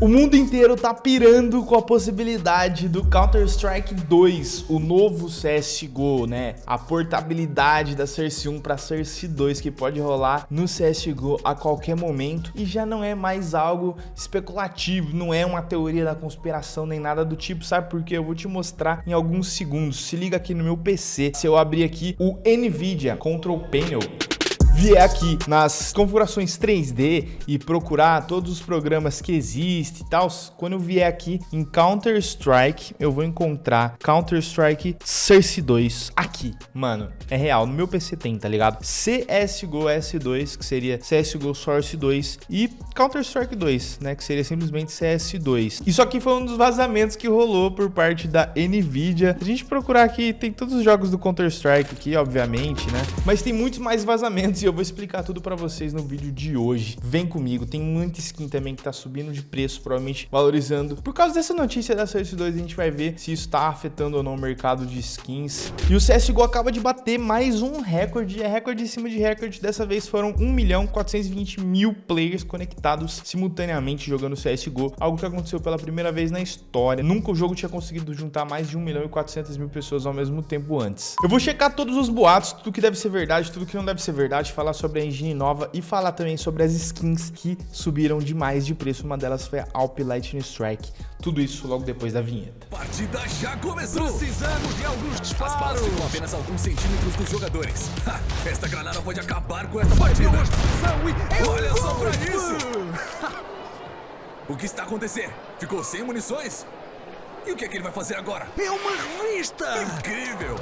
O mundo inteiro tá pirando com a possibilidade do Counter-Strike 2, o novo CSGO, né? A portabilidade da Cersei 1 para Cersei 2 que pode rolar no CSGO a qualquer momento e já não é mais algo especulativo, não é uma teoria da conspiração nem nada do tipo, sabe por quê? Eu vou te mostrar em alguns segundos. Se liga aqui no meu PC, se eu abrir aqui o NVIDIA Control Panel, vier aqui nas configurações 3D e procurar todos os programas que existem e tal, quando eu vier aqui em Counter-Strike, eu vou encontrar Counter-Strike Source 2 aqui. Mano, é real, no meu PC tem, tá ligado? CSGO S2, que seria CSGO Source 2 e Counter-Strike 2, né, que seria simplesmente CS2. Isso aqui foi um dos vazamentos que rolou por parte da NVIDIA. Se a gente procurar aqui, tem todos os jogos do Counter-Strike aqui, obviamente, né? Mas tem muitos mais vazamentos e eu vou explicar tudo pra vocês no vídeo de hoje. Vem comigo, tem muita skin também que tá subindo de preço, provavelmente valorizando. Por causa dessa notícia da CS2, a gente vai ver se isso tá afetando ou não o mercado de skins. E o CSGO acaba de bater mais um recorde, é recorde em cima de recorde. Dessa vez foram 1 milhão 420 mil players conectados simultaneamente jogando CSGO, algo que aconteceu pela primeira vez na história. Nunca o jogo tinha conseguido juntar mais de 1 milhão e 400 mil pessoas ao mesmo tempo antes. Eu vou checar todos os boatos, tudo que deve ser verdade, tudo que não deve ser verdade, falar sobre a engine nova e falar também sobre as skins que subiram demais de preço. Uma delas foi a Alp Lightning Strike. Tudo isso logo depois da vinheta. Partida já começou! Precisamos de alguns disparos! As balas ficam apenas alguns centímetros dos jogadores. Ha, esta granada pode acabar com esta partida. Olha só pra isso! o que está acontecendo? Ficou sem munições? E o que é que ele vai fazer agora? É uma revista! Incrível!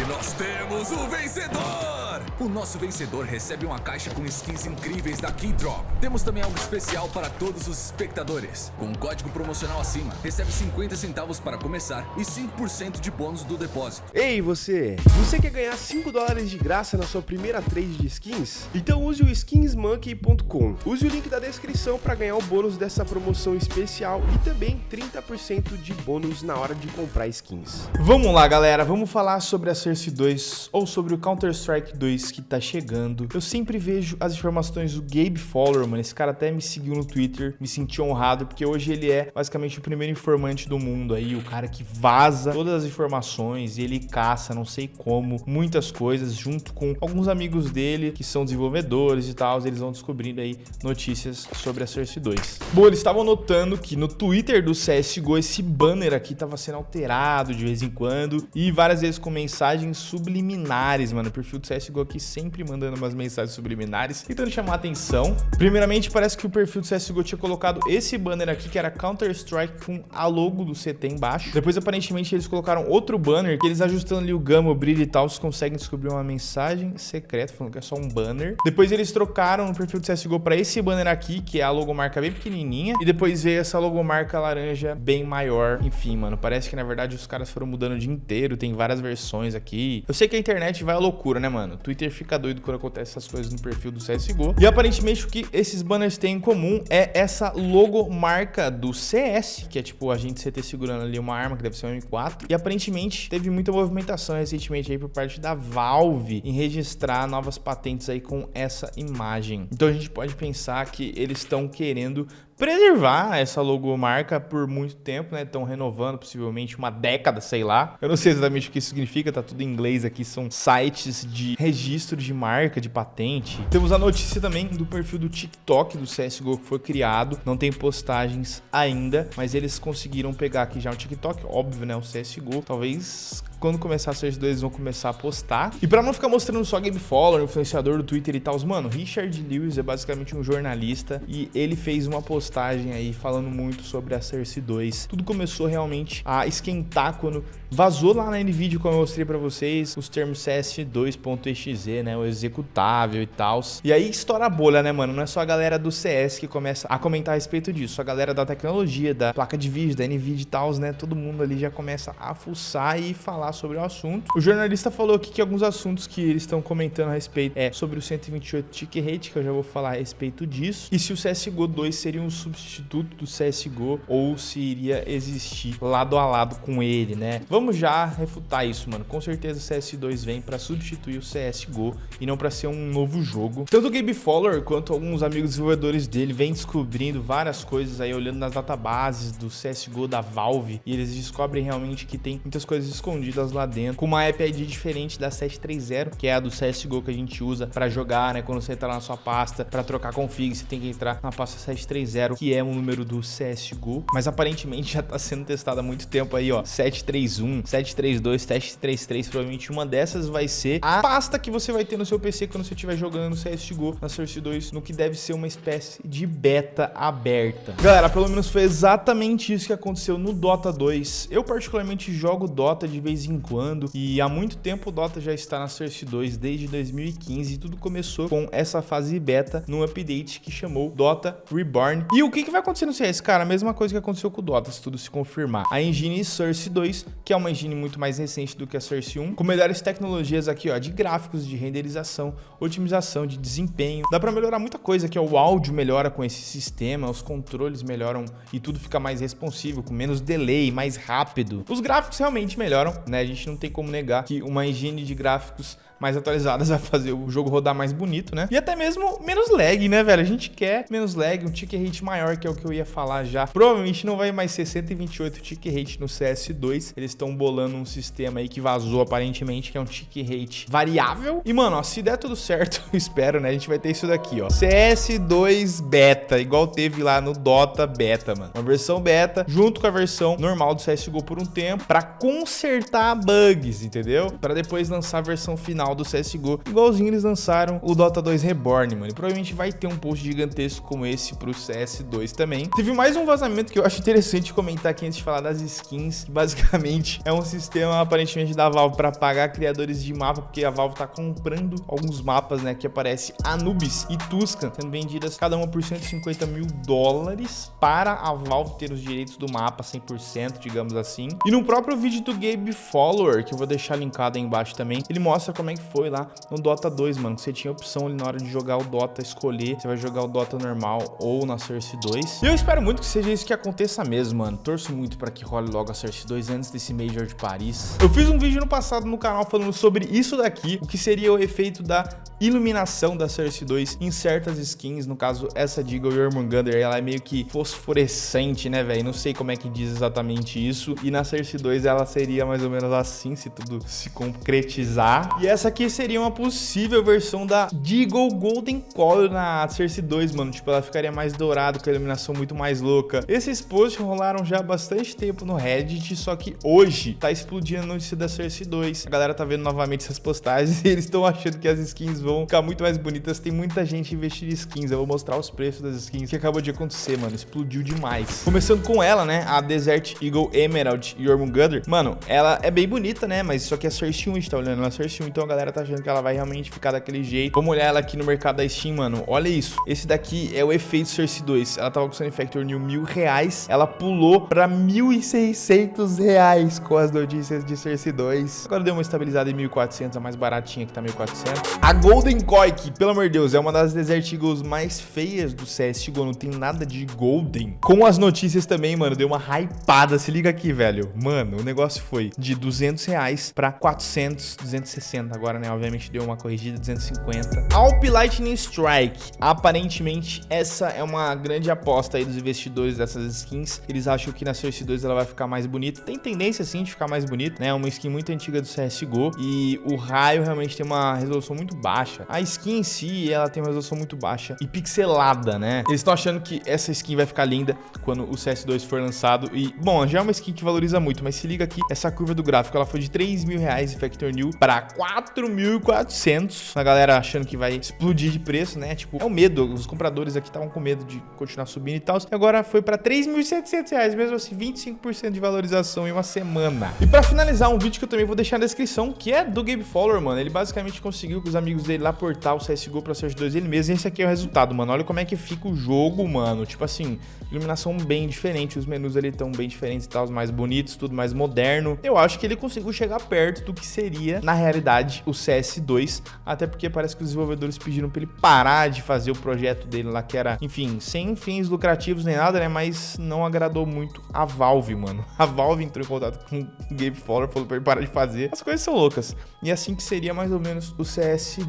E nós temos o vencedor! O nosso vencedor recebe uma caixa com skins incríveis da Keydrop. Temos também algo especial para todos os espectadores. Com um código promocional acima, recebe 50 centavos para começar e 5% de bônus do depósito. Ei, você! Você quer ganhar 5 dólares de graça na sua primeira trade de skins? Então use o skinsmonkey.com. Use o link da descrição para ganhar o bônus dessa promoção especial e também 30% de bônus na hora de comprar skins. Vamos lá, galera. Vamos falar sobre a Cersei 2 ou sobre o Counter-Strike 2 que tá chegando. Eu sempre vejo as informações do Gabe Fowler, mano. Esse cara até me seguiu no Twitter, me senti honrado, porque hoje ele é basicamente o primeiro informante do mundo aí, o cara que vaza todas as informações ele caça, não sei como, muitas coisas, junto com alguns amigos dele que são desenvolvedores e tal, eles vão descobrindo aí notícias sobre a Source 2. Bom, eles estavam notando que no Twitter do CSGO esse banner aqui tava sendo alterado de vez em quando e várias vezes com mensagens subliminares, mano. O perfil do CSGO aqui sempre mandando umas mensagens subliminares, tentando chamar atenção. Primeiramente, parece que o perfil do CSGO tinha colocado esse banner aqui, que era Counter-Strike com a logo do CT embaixo. Depois, aparentemente, eles colocaram outro banner, que eles ajustando ali o gama, o brilho e tal, vocês conseguem descobrir uma mensagem secreta, falando que é só um banner. Depois eles trocaram o perfil do CSGO para esse banner aqui, que é a logomarca bem pequenininha. E depois veio essa logomarca laranja bem maior. Enfim, mano, parece que na verdade os caras foram mudando o dia inteiro, tem várias versões aqui. Eu sei que a internet vai à loucura, né, mano? Twitter fica doido quando acontece essas coisas no perfil do CSGO. E aparentemente o que esses banners têm em comum é essa logomarca do CS, que é tipo a gente CT segurando ali uma arma que deve ser um M4. E aparentemente teve muita movimentação recentemente aí por parte da Valve em registrar novas patentes aí com essa imagem. Então a gente pode pensar que eles estão querendo preservar essa logomarca por muito tempo, né? Estão renovando possivelmente uma década, sei lá. Eu não sei exatamente o que isso significa, tá tudo em inglês aqui, são sites de registro de marca, de patente. Temos a notícia também do perfil do TikTok do CSGO que foi criado, não tem postagens ainda, mas eles conseguiram pegar aqui já um TikTok, óbvio, né? O CSGO, talvez quando começar a ser dois, vão começar a postar. E pra não ficar mostrando só Game Follower, influenciador do Twitter e tal, mano, Richard Lewis é basicamente um jornalista e ele fez uma postagem aí falando muito sobre a Cersei 2. Tudo começou realmente a esquentar quando vazou lá na NVIDIA, como eu mostrei pra vocês, os termos CS2.exe, né, o executável e tal. E aí estoura a bolha, né, mano? Não é só a galera do CS que começa a comentar a respeito disso, a galera da tecnologia, da placa de vídeo, da NVIDIA e tal, né, todo mundo ali já começa a fuçar e falar sobre o assunto. O jornalista falou aqui que alguns assuntos que eles estão comentando a respeito é sobre o 128 tick rate, que eu já vou falar a respeito disso, e se o CSGO 2 seria um substituto do CSGO ou se iria existir lado a lado com ele, né? Vamos já refutar isso, mano. Com certeza o CS2 vem para substituir o CSGO e não para ser um novo jogo. Tanto o Gabe Fowler quanto alguns amigos desenvolvedores dele vêm descobrindo várias coisas aí, olhando nas databases do CSGO da Valve, e eles descobrem realmente que tem muitas coisas escondidas lá dentro, com uma app ID diferente da 730, que é a do CSGO que a gente usa para jogar, né? Quando você entrar na sua pasta para trocar config, você tem que entrar na pasta 730, que é o número do CSGO, mas aparentemente já está sendo testado há muito tempo aí, ó, 731, 732, 733, provavelmente uma dessas vai ser a pasta que você vai ter no seu PC quando você estiver jogando CSGO na Source 2, no que deve ser uma espécie de beta aberta. Galera, pelo menos foi exatamente isso que aconteceu no Dota 2. Eu particularmente jogo Dota de vez em quando e há muito tempo o Dota já está na Source 2, desde 2015, e tudo começou com essa fase beta num update que chamou Dota Reborn. E o que, que vai acontecer no CS? Cara, a mesma coisa que aconteceu com o Dota, se tudo se confirmar. A engine Source 2, que é uma engine muito mais recente do que a Source 1, com melhores tecnologias aqui, ó, de gráficos, de renderização, otimização, de desempenho. Dá para melhorar muita coisa, que é o áudio melhora com esse sistema, os controles melhoram e tudo fica mais responsivo, com menos delay, mais rápido. Os gráficos realmente melhoram, né? A gente não tem como negar que uma engine de gráficos mais atualizadas vai fazer o jogo rodar mais bonito, né? E até mesmo menos lag, né, velho? A gente quer menos lag, um tick rate maior, que é o que eu ia falar já. Provavelmente não vai mais ser 128 tick rate no CS2. Eles estão bolando um sistema aí que vazou aparentemente, que é um tick rate variável. E, mano, ó, se der tudo certo, espero, né? A gente vai ter isso daqui, ó. CS2 beta, igual teve lá no Dota beta, mano. Uma versão beta junto com a versão normal do CSGO por um tempo para consertar bugs, entendeu? Para depois lançar a versão final do CSGO, igualzinho eles lançaram o Dota 2 Reborn, mano. E provavelmente vai ter um post gigantesco como esse pro CS2 também. Teve mais um vazamento que eu acho interessante comentar aqui antes de falar das skins, que basicamente é um sistema aparentemente da Valve para pagar criadores de mapa, porque a Valve tá comprando alguns mapas, né, que aparece Anubis e Tuscan, sendo vendidas cada uma por 150 mil dólares para a Valve ter os direitos do mapa 100%, digamos assim. E no próprio vídeo do Gabe Follower, que eu vou deixar linkado aí embaixo também, ele mostra como é que foi lá no Dota 2, mano. Você tinha opção ali na hora de jogar o Dota, escolher se vai jogar o Dota normal ou na Source 2. E eu espero muito que seja isso que aconteça mesmo, mano. Torço muito para que role logo a Source 2 antes desse Major de Paris. Eu fiz um vídeo no passado no canal falando sobre isso daqui, o que seria o efeito da iluminação da Source 2 em certas skins, no caso essa de Eagle Jormungandr, ela é meio que fosforescente, né, velho? Não sei como é que diz exatamente isso. E na Source 2 ela seria mais ou menos assim, se tudo se concretizar. E essa aqui seria uma possível versão da Deagle Golden Color na Cersei 2, mano. Tipo, ela ficaria mais dourada, com a iluminação muito mais louca. Esses posts rolaram já há bastante tempo no Reddit, só que hoje tá explodindo a notícia da Cersei 2. A galera tá vendo novamente essas postagens e eles estão achando que as skins vão ficar muito mais bonitas. Tem muita gente investindo em skins. Eu vou mostrar os preços das skins que acabou de acontecer, mano. Explodiu demais. Começando com ela, né? A Desert Eagle Emerald Jormungandr. Mano, ela é bem bonita, né? Mas só que a Cersei 1, a gente tá olhando a Cersei 1, então a galera tá achando que ela vai realmente ficar daquele jeito. Vamos olhar ela aqui no mercado da Steam, mano. Olha isso. Esse daqui é o efeito Cersei 2. Ela tava custando Factor New mil reais. Ela pulou pra mil e seiscentos reais com as notícias de Cersei 2. Agora deu uma estabilizada em 1.400, a mais baratinha que tá 1.400. A Golden que, pelo amor de Deus, é uma das Desert Eagles mais feias do CSGO. Não tem nada de Golden. Com as notícias também, mano, deu uma hypada. Se liga aqui, velho. Mano, o negócio foi de 200 reais pra 400, 260 agora né? Obviamente deu uma corrigida de 250. Alp Lightning Strike. Aparentemente, essa é uma grande aposta aí dos investidores dessas skins. Eles acham que na Source 2 ela vai ficar mais bonita. Tem tendência, sim, de ficar mais bonita, né? É uma skin muito antiga do CSGO. E o raio realmente tem uma resolução muito baixa. A skin em si, ela tem uma resolução muito baixa e pixelada, né? Eles estão achando que essa skin vai ficar linda quando o CS2 for lançado. E, bom, já é uma skin que valoriza muito, mas se liga aqui, essa curva do gráfico, ela foi de 3 mil reais em Factor New para 4 4.400. A galera achando que vai explodir de preço, né? Tipo, é o medo. Os compradores aqui estavam com medo de continuar subindo e tal. E agora foi para 3.700 reais, mesmo assim, 25% de valorização em uma semana. E para finalizar, um vídeo que eu também vou deixar na descrição, que é do Gabe Fowler, mano. Ele basicamente conseguiu que os amigos dele ele lá portar o CSGO pra CS2 ele mesmo. E esse aqui é o resultado, mano. Olha como é que fica o jogo, mano. Tipo assim, iluminação bem diferente, os menus ali estão bem diferentes e tal, mais bonitos, tudo mais moderno. Eu acho que ele conseguiu chegar perto do que seria, na realidade, o CS2, até porque parece que os desenvolvedores pediram pra ele parar de fazer o projeto dele lá, que era, enfim, sem fins lucrativos nem nada, né, mas não agradou muito a Valve, mano. A Valve entrou em contato com o Gabe Fowler, falou pra ele parar de fazer. As coisas são loucas. E assim que seria mais ou menos o CS2.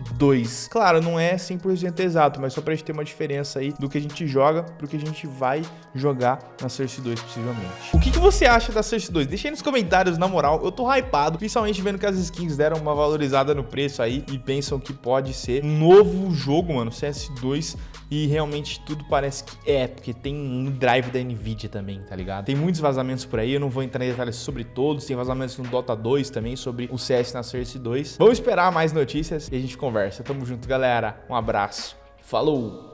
Claro, não é 100% exato, mas só pra gente ter uma diferença aí do que a gente joga pro que a gente vai jogar na Source 2, possivelmente. O que, que você acha da Source 2? Deixa aí nos comentários, na moral. Eu tô hypado, principalmente vendo que as skins deram uma valorizada no preço aí e pensam que pode ser um novo jogo, mano, CS2 e realmente tudo parece que é, porque tem um drive da Nvidia também, tá ligado? Tem muitos vazamentos por aí, eu não vou entrar em detalhes sobre todos, tem vazamentos no Dota 2 também, sobre o CS na Source 2. Vamos esperar mais notícias e a gente conversa. Tamo junto, galera. Um abraço. Falou!